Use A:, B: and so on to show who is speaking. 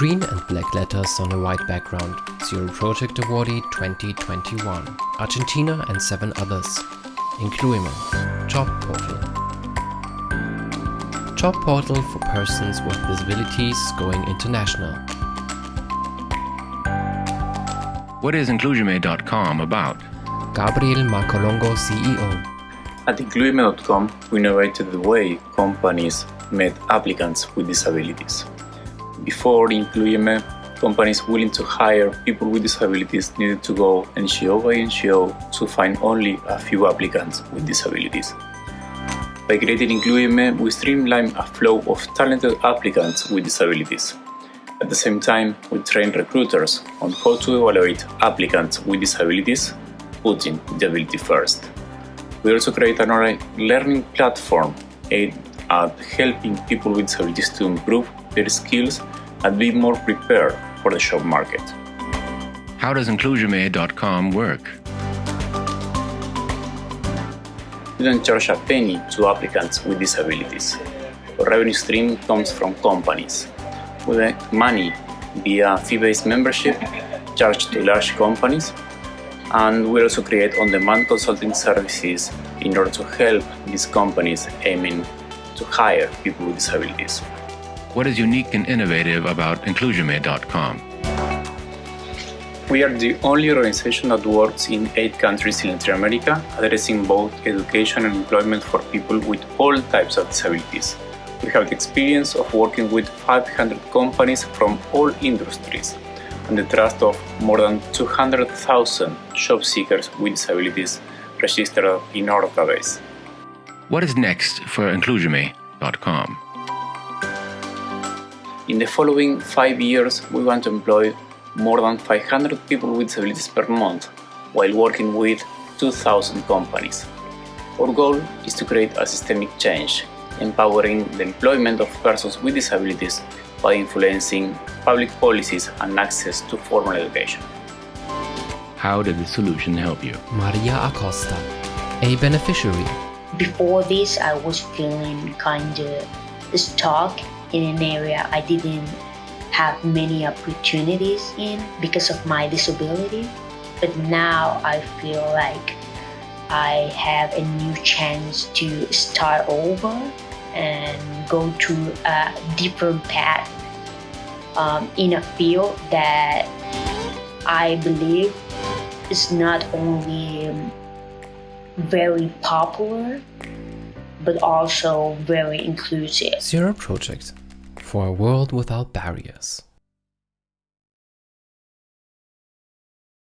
A: Green and black letters on a white background. Zero Project Awardee 2021. Argentina and seven others. Incluyeme. Job Portal. Job Portal for persons with disabilities going international.
B: What is Incluyeme.com about?
A: Gabriel Marcolongo, CEO.
C: At Incluyeme.com, we innovated the way companies met applicants with disabilities. Before Incluyeme, uh, companies willing to hire people with disabilities needed to go NGO by NGO to find only a few applicants with disabilities. By creating Incluyeme, uh, we streamline a flow of talented applicants with disabilities. At the same time, we train recruiters on how to evaluate applicants with disabilities, putting disability first. We also create an online learning platform aimed at helping people with disabilities to improve their skills and be more prepared for the job market.
B: How does Incluyeme.com work?
C: We don't charge a penny to applicants with disabilities. Our revenue stream comes from companies. We make money via fee-based membership charged to large companies and we also create on-demand consulting services in order to help these companies aiming to hire people with disabilities.
B: What is unique and innovative about Incluyeme.com?
C: We are the only organization that works in eight countries in Latin America, addressing both education and employment for people with all types of disabilities. We have the experience of working with 500 companies from all industries and the trust of more than 200,000 job seekers with disabilities registered in our database.
B: What is next for Incluyeme.com?
C: In the following five years, we want to employ more than 500 people with disabilities per month while working with 2,000 companies. Our goal is to create a systemic change, empowering the employment of persons with disabilities by influencing public policies and access to formal education.
B: How did the solution help you?
A: Maria Acosta, a beneficiary.
D: Before this, I was feeling kind of stuck in an area I didn't have many opportunities in because of my disability. But now I feel like I have a new chance to start over and go to a different path um, in a field that I believe is not only very popular but also very inclusive.
A: Zero Project for a world without barriers.